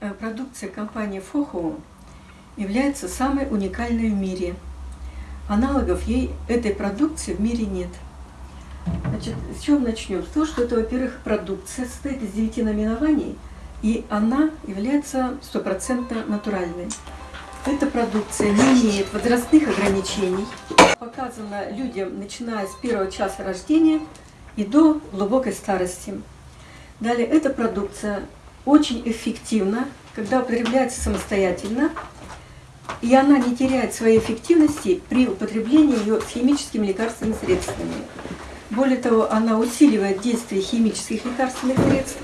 э, продукция компании Фохоу является самой уникальной в мире. Аналогов ей этой продукции в мире нет. Значит, с чего начнем? С того, что это, во-первых, продукция состоит из 9 наименований, и она является стопроцентно натуральной. Эта продукция не имеет возрастных ограничений, показана людям, начиная с первого часа рождения и до глубокой старости. Далее, эта продукция очень эффективна, когда употребляется самостоятельно, и она не теряет своей эффективности при употреблении ее с химическими лекарственными средствами. Более того, она усиливает действие химических лекарственных средств,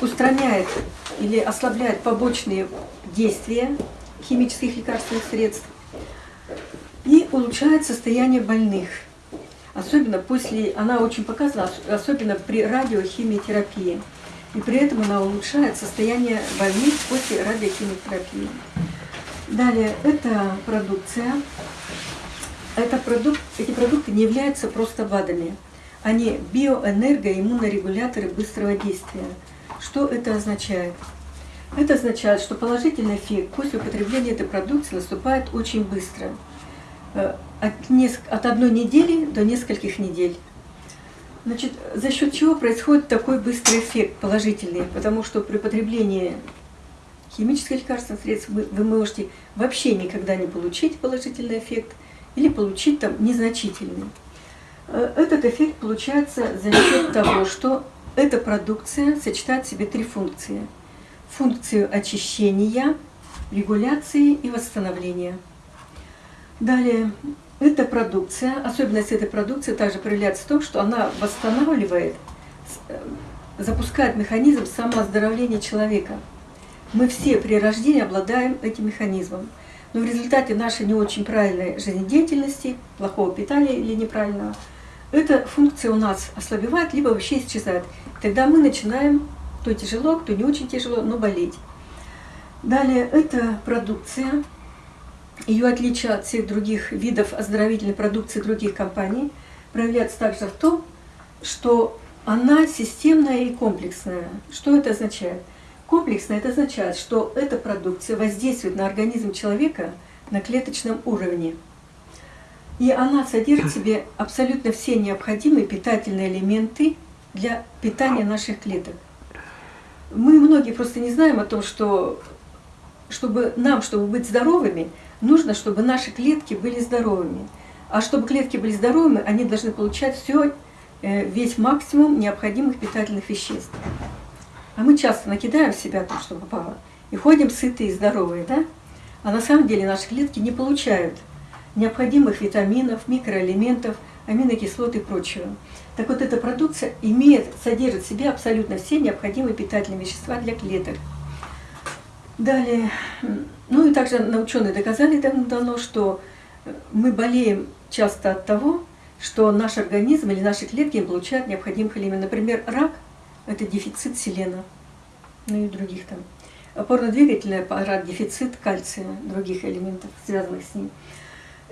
устраняет или ослабляет побочные действия химических лекарственных средств и улучшает состояние больных. Особенно после, она очень показана, особенно при радиохимиотерапии. И при этом она улучшает состояние больных после радиохимиотерапии. Далее, эта продукция, это продукт, эти продукты не являются просто БАДами. Они биоэнергоиммунорегуляторы быстрого действия. Что это означает? Это означает, что положительный эффект после употребления этой продукции наступает очень быстро. Э, от, от одной недели до нескольких недель. Значит, за счет чего происходит такой быстрый эффект положительный? Потому что при потреблении химических лекарственных средств вы, вы можете вообще никогда не получить положительный эффект или получить там незначительный. Э, этот эффект получается за счет того, что эта продукция сочетает в себе три функции. Функцию очищения, регуляции и восстановления. Далее, эта продукция, особенность этой продукции также проявляется в том, что она восстанавливает, э, запускает механизм самооздоровления человека. Мы все при рождении обладаем этим механизмом. Но в результате нашей не очень правильной жизнедеятельности, плохого питания или неправильного, эта функция у нас ослабевает, либо вообще исчезает. Тогда мы начинаем, кто тяжело, кто не очень тяжело, но болеть. Далее, эта продукция, ее отличие от всех других видов оздоровительной продукции других компаний, проявляется также в том, что она системная и комплексная. Что это означает? Комплексно это означает, что эта продукция воздействует на организм человека на клеточном уровне. И она содержит в себе абсолютно все необходимые питательные элементы для питания наших клеток. Мы многие просто не знаем о том, что чтобы нам, чтобы быть здоровыми, нужно, чтобы наши клетки были здоровыми. А чтобы клетки были здоровыми, они должны получать все, э, весь максимум необходимых питательных веществ. А мы часто накидаем в себя то, что попало, и ходим сытые и здоровые, да? А на самом деле наши клетки не получают необходимых витаминов, микроэлементов, аминокислот и прочего. Так вот, эта продукция имеет, содержит в себе абсолютно все необходимые питательные вещества для клеток. Далее, ну и также ученые доказали давно, что мы болеем часто от того, что наш организм или наши клетки не получают необходимых элементов. Например, рак – это дефицит селена, ну и других там. Опорно-двигательный аппарат, дефицит кальция, других элементов, связанных с ним.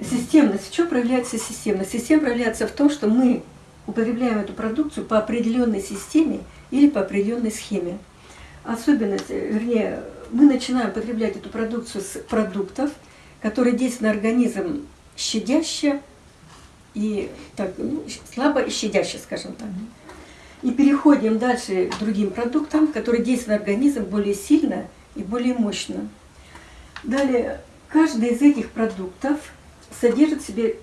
Системность. В чем проявляется системность? Система проявляется в том, что мы употребляем эту продукцию по определенной системе или по определенной схеме. Особенность, вернее, мы начинаем употреблять эту продукцию с продуктов, которые действуют на организм щадяще и так, ну, слабо и щадяще, скажем так. И переходим дальше к другим продуктам, которые действуют на организм более сильно и более мощно. Далее, каждый из этих продуктов содержит в себе,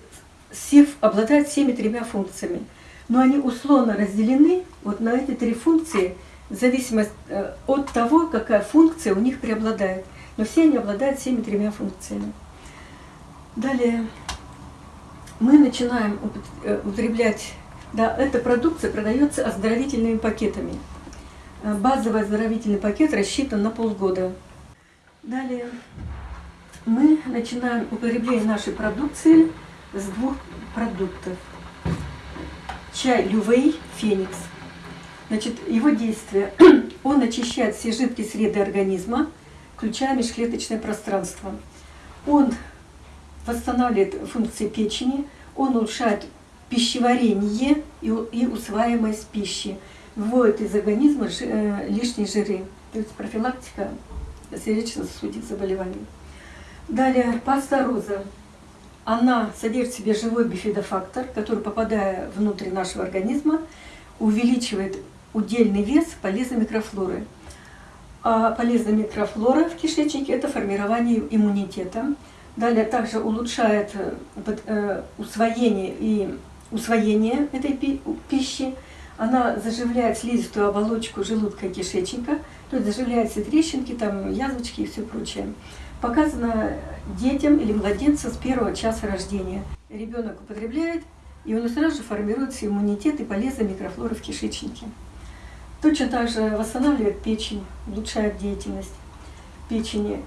все, обладает всеми тремя функциями. Но они условно разделены вот на эти три функции, в зависимости э, от того, какая функция у них преобладает. Но все они обладают всеми тремя функциями. Далее мы начинаем э, употреблять да, эта продукция продается оздоровительными пакетами. Э, базовый оздоровительный пакет рассчитан на полгода. Далее мы начинаем употребление нашей продукции с двух продуктов. Чай Лювей Феникс. Значит, его действие, он очищает все жидкие среды организма, включая межклеточное пространство. Он восстанавливает функции печени, он улучшает пищеварение и усваиваемость пищи, выводит из организма э, лишние жиры. то есть профилактика сердечно-сосудистых заболеваний. Далее паста роза. Она содержит в себе живой бифидофактор, который, попадая внутрь нашего организма, увеличивает удельный вес полезной микрофлоры. А полезная микрофлора в кишечнике – это формирование иммунитета. Далее также улучшает э, э, усвоение и усвоение этой пищи. Она заживляет слизистую оболочку желудка и кишечника, то есть заживляет все трещинки, там, язвочки и все прочее. Показано детям или младенцам с первого часа рождения. Ребенок употребляет, и он сразу же формируется иммунитет и полезная микрофлора в кишечнике. Точно так же восстанавливает печень, улучшает деятельность печени,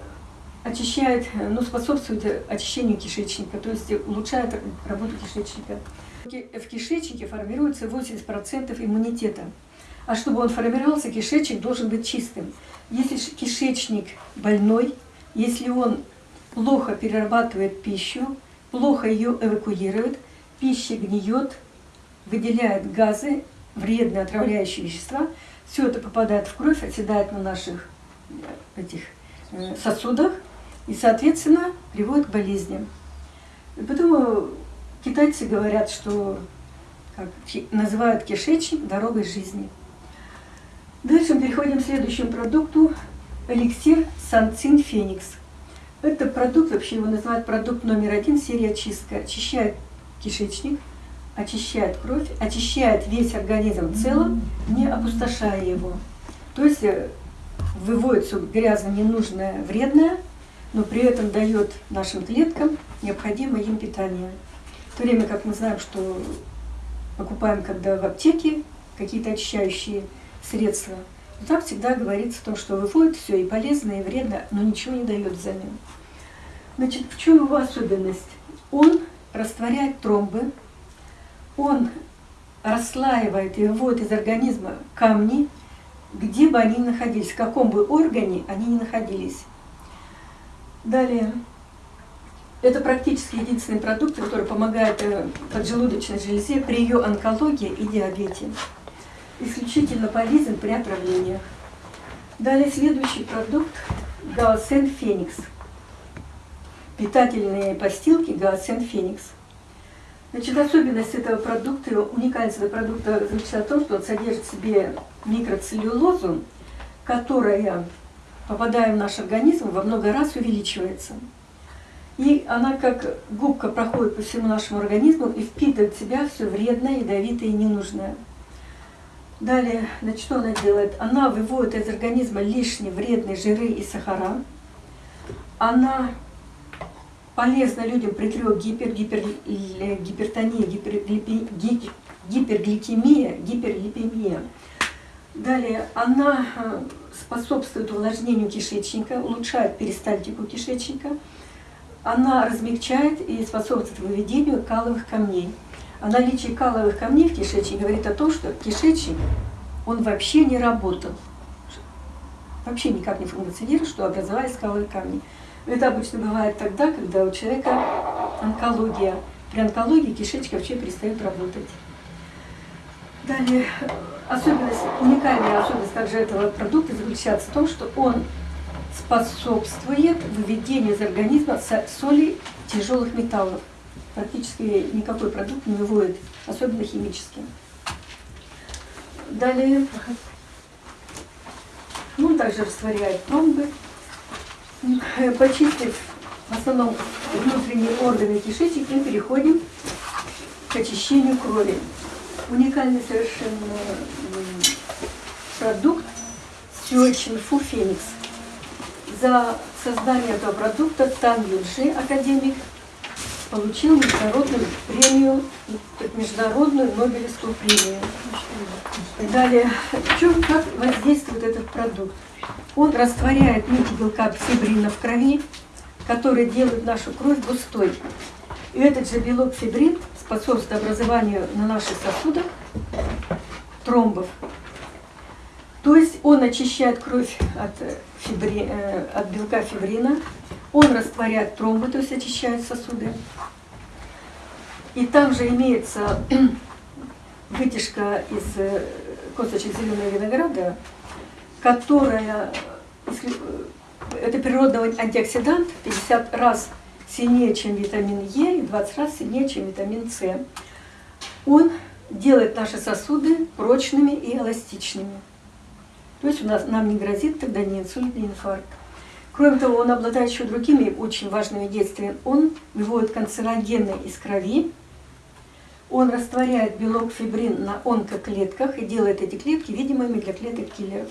очищает, ну, способствует очищению кишечника, то есть улучшает работу кишечника. В кишечнике формируется 80% иммунитета. А чтобы он формировался, кишечник должен быть чистым. Если кишечник больной, если он плохо перерабатывает пищу, плохо ее эвакуирует, пища гниет, выделяет газы, вредные отравляющие вещества, все это попадает в кровь, оседает на наших э, этих э, сосудах и, соответственно, приводит к болезням. И поэтому китайцы говорят, что как, называют кишечник дорогой жизни. Дальше мы переходим к следующему продукту. Эликсир Санцин Феникс. Это продукт, вообще его называют продукт номер один, серия очистка. Очищает кишечник, очищает кровь, очищает весь организм в целом, не опустошая его. То есть э, выводит все грязное, ненужное, вредное, но при этом дает нашим клеткам необходимое им питание. В то время как мы знаем, что покупаем, когда в аптеке какие-то очищающие средства, но там всегда говорится о том, что выводит все и полезное, и вредно, но ничего не дает взамен. Значит, в чем его особенность? Он растворяет тромбы, он расслаивает и выводит из организма камни, где бы они ни находились, в каком бы органе они ни находились. Далее, это практически единственный продукт, который помогает э, поджелудочной железе при ее онкологии и диабете. Исключительно полезен при отравлениях. Далее следующий продукт – Гаосен Феникс. Питательные постилки Гаосен Феникс – Значит, особенность этого продукта, уникальность этого продукта заключается в том, что он содержит в себе микроцеллюлозу, которая, попадая в наш организм, во много раз увеличивается. И она как губка проходит по всему нашему организму и впитывает в себя все вредное, ядовитое и ненужное. Далее, значит, что она делает? Она выводит из организма лишние вредные жиры и сахара. Она полезно людям при трех гипер, гипер, гипертония, гиперглипи, гипергликемия, гиперлипемия. Далее, она э, способствует увлажнению кишечника, улучшает перистальтику кишечника. Она размягчает и способствует выведению каловых камней. А наличие каловых камней в кишечнике говорит о том, что кишечник, он вообще не работал. Вообще никак не функционирует, что образовались каловые камни. Это обычно бывает тогда, когда у человека онкология. При онкологии кишечник вообще перестает работать. Далее, особенность, уникальная особенность также этого продукта заключается в том, что он способствует выведению из организма соли тяжелых металлов. Практически никакой продукт не выводит, особенно химический. Далее, он также растворяет тромбы, Почистив в основном внутренние органы кишечника, мы переходим к очищению крови. Уникальный совершенно продукт Сюэчинфу Феникс. За создание этого продукта Тан Юнши, академик, получил международную премию, международную Нобелевскую премию. Далее, в чем, как воздействует этот продукт? Он растворяет нити белка фибрина в крови, которые делают нашу кровь густой. И этот же белок фибрин способствует образованию на наших сосудах тромбов. То есть он очищает кровь от, фибри, э, от белка фибрина, он растворяет тромбы, то есть очищает сосуды. И там же имеется вытяжка из э, косточек зеленого винограда, которая, э, это природный антиоксидант, 50 раз сильнее, чем витамин Е, и 20 раз сильнее, чем витамин С. Он делает наши сосуды прочными и эластичными. То есть у нас, нам не грозит тогда ни инсульт, ни инфаркт. Кроме того, он обладает еще другими очень важными действиями. Он выводит канцерогены из крови, он растворяет белок фибрин на онкоклетках и делает эти клетки видимыми для клеток киллеров.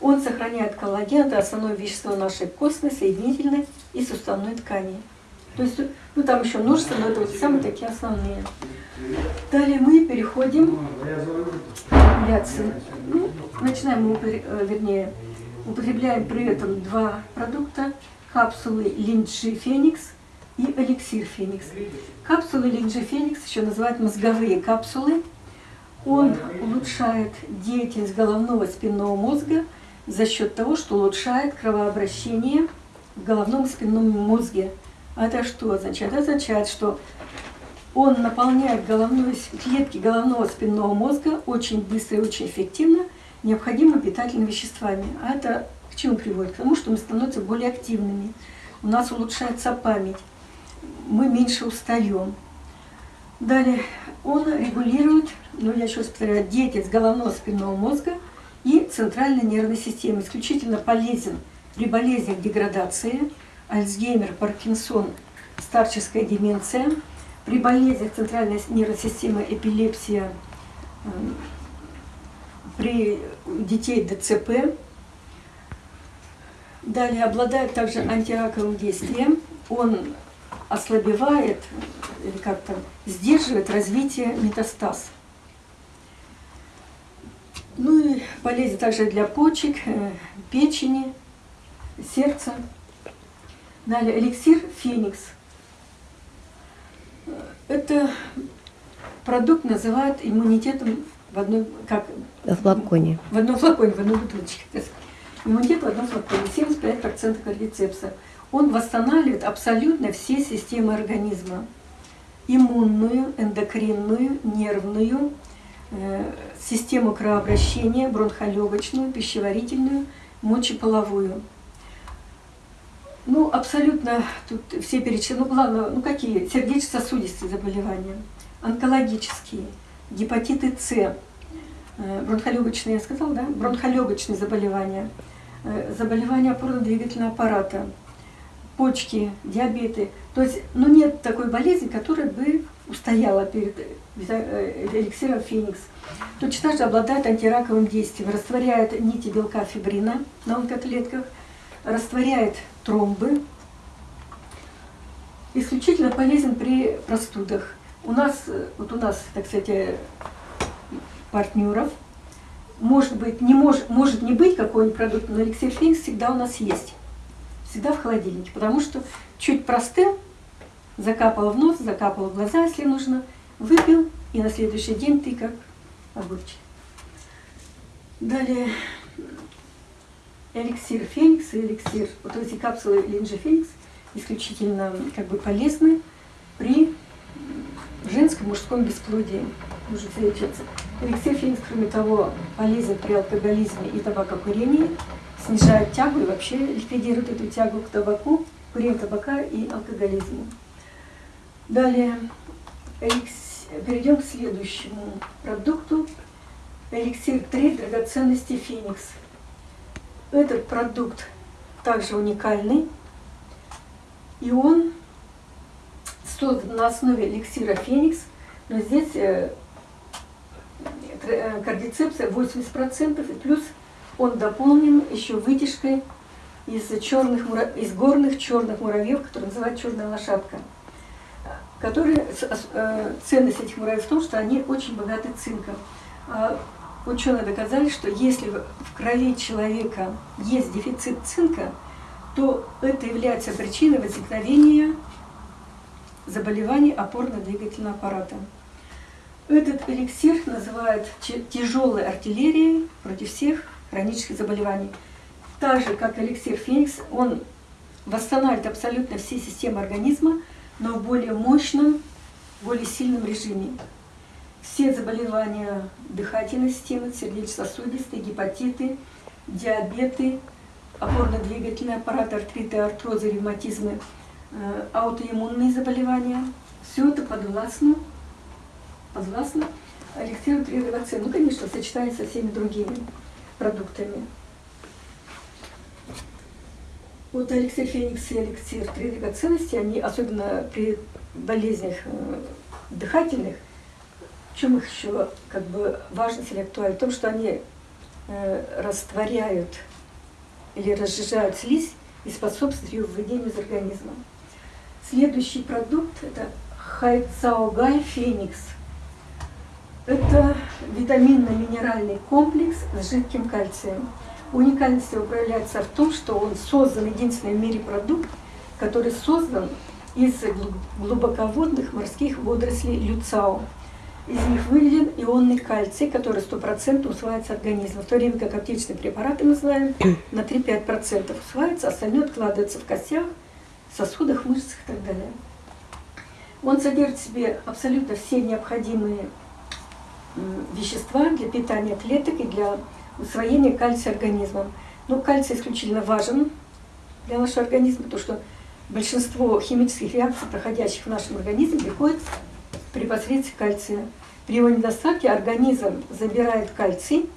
Он сохраняет коллаген, это основное вещество нашей костной, соединительной и суставной ткани. То есть, ну там еще множество, но это вот самые такие основные. Далее мы переходим к манипуляции. Ну, начинаем э, вернее, употребляем при этом два продукта, капсулы Линджи Феникс и эликсир Феникс. Капсулы Линджи Феникс еще называют мозговые капсулы. Он улучшает деятельность головного спинного мозга за счет того, что улучшает кровообращение в головном и спинном мозге. А это что означает? Это означает, что он наполняет головную, клетки головного спинного мозга очень быстро и очень эффективно необходимыми питательными веществами. А это к чему приводит? К тому, что мы становимся более активными. У нас улучшается память. Мы меньше устаем. Далее, он регулирует, ну я еще раз повторяю, деятельность головного спинного мозга и центральной нервной системы. Исключительно полезен при болезнях деградации, Альцгеймер, Паркинсон, старческая деменция, при болезнях центральной нервной системы, эпилепсия, эм, при детей ДЦП. Далее обладает также антираковым действием. Он ослабевает или как-то сдерживает развитие метастаз. Ну и полезен также для почек, э, печени, сердца. Далее эликсир Феникс. Это продукт называют иммунитетом в одной, как... В флаконе. В одном флаконе, в одной бутылочке. Иммунитет в одном флаконе, 75% кардицепса. Он восстанавливает абсолютно все системы организма. Иммунную, эндокринную, нервную, э, систему кровообращения, бронхолегочную, пищеварительную, мочеполовую. Ну, абсолютно тут все перечислены. Ну, главное, ну какие? Сердечно-сосудистые заболевания, онкологические, гепатиты С, э, бронхолегочные, я сказала, да? Бронхолегочные заболевания, э, заболевания опорно-двигательного аппарата, почки, диабеты. То есть, ну нет такой болезни, которая бы устояла перед э, эликсиром Феникс. Точно так же обладает антираковым действием, растворяет нити белка фибрина на онкоклетках, растворяет тромбы. Исключительно полезен при простудах. У нас, вот у нас, так сказать, партнеров, может быть, не может, может не быть какой-нибудь продукт, но эликсир феникс всегда у нас есть. Всегда в холодильнике, потому что чуть простыл, закапал в нос, закапал в глаза, если нужно, выпил, и на следующий день ты как огурчик. Далее эликсир Феникс и эликсир, вот эти капсулы Линджи Феникс исключительно как бы полезны женском мужском бесплодии. Можете лечиться. Эликсир Феникс, кроме того, полезен при алкоголизме и табакокурении, снижает тягу и вообще ликвидирует эту тягу к табаку, курению табака и алкоголизму. Далее эликс... перейдем к следующему продукту. Эликсир 3 драгоценности Феникс. Этот продукт также уникальный, и он создан на основе эликсира Феникс, но здесь э, э, кардицепция 80%, и плюс он дополнен еще вытяжкой из, черных, из горных черных муравьев, которые называют черная лошадка. Которые, э, ценность этих муравьев в том, что они очень богаты цинком. А ученые доказали, что если в крови человека есть дефицит цинка, то это является причиной возникновения заболеваний опорно-двигательного аппарата. Этот эликсир называют тяжелой артиллерией против всех хронических заболеваний. Так же, как эликсир Феникс, он восстанавливает абсолютно все системы организма, но в более мощном, более сильном режиме все заболевания дыхательной системы, сердечно-сосудистые, гепатиты, диабеты, опорно-двигательный аппарат, артриты, артрозы, ревматизмы, аутоиммунные заболевания. Все это подвластно, подвластно эликсиру 3 Ну, конечно, сочетается со всеми другими продуктами. Вот эликсир Феникс и эликсир три драгоценности, они особенно при болезнях э, дыхательных, в чем их еще как бы важность или актуальность? В том, что они э, растворяют или разжижают слизь и способствуют ее выведению из организма. Следующий продукт – это Хайцаогай Феникс. Это витаминно-минеральный комплекс с жидким кальцием. Уникальность его проявляется в том, что он создан, единственный в мире продукт, который создан из глубоководных морских водорослей люцао. Из них выведен ионный кальций, который 100% усваивается организмом, в то время как аптечные препараты, мы знаем, на 3-5% усваивается, остальное откладывается в костях, сосудах, мышцах и так далее. Он содержит в себе абсолютно все необходимые вещества для питания клеток и для усвоения кальция организмом. Но кальций исключительно важен для нашего организма, потому что большинство химических реакций, проходящих в нашем организме, приходит при посредстве кальция. При его недостатке организм забирает кальций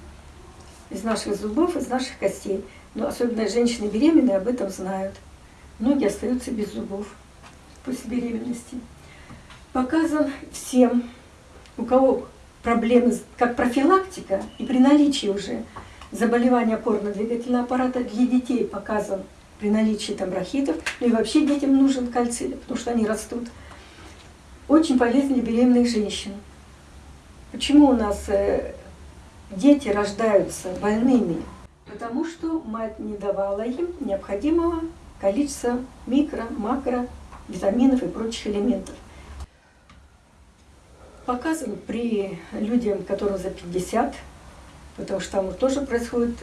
из наших зубов, из наших костей. Но особенно женщины беременные об этом знают. Многие остаются без зубов после беременности. Показан всем, у кого проблемы, как профилактика, и при наличии уже заболевания опорно-двигательного аппарата для детей показан при наличии там бронхитов, ну и вообще детям нужен кальций, потому что они растут. Очень полезен для беременных женщин. Почему у нас э, дети рождаются больными? Потому что мать не давала им необходимого количества микро, макро, витаминов и прочих элементов. Показан при людях, которым за 50, потому что там тоже происходит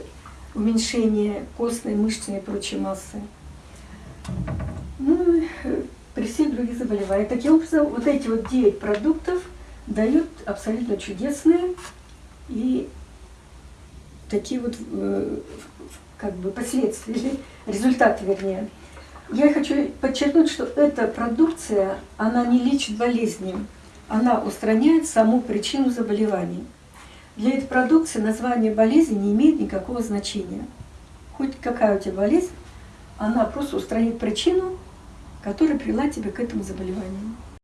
уменьшение костной, мышечной и прочей массы. Ну, при всех других заболеваниях. Таким образом, вот эти вот 9 продуктов дают абсолютно чудесные и такие вот э, как бы последствия, или результаты вернее. Я хочу подчеркнуть, что эта продукция, она не лечит болезни, она устраняет саму причину заболеваний. Для этой продукции название болезни не имеет никакого значения. Хоть какая у тебя болезнь, она просто устранит причину, которая привела тебя к этому заболеванию.